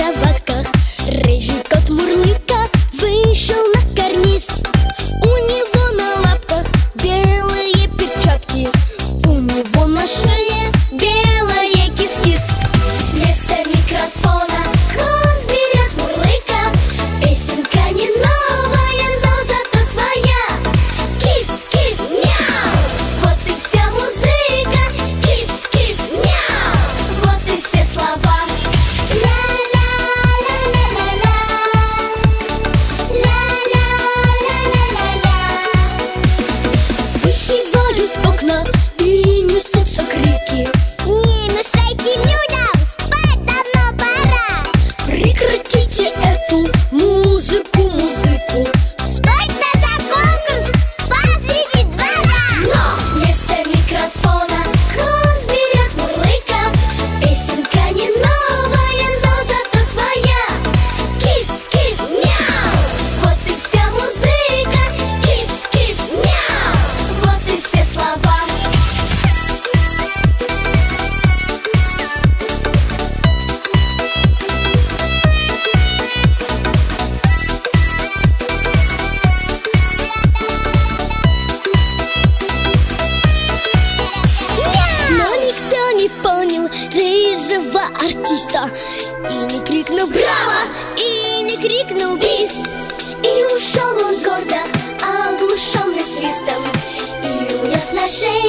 Дети каждого артиста И не крикнул «Браво!» И не крикнул «Бис!» И ушел он гордо, оглушенный свистом И унес на шею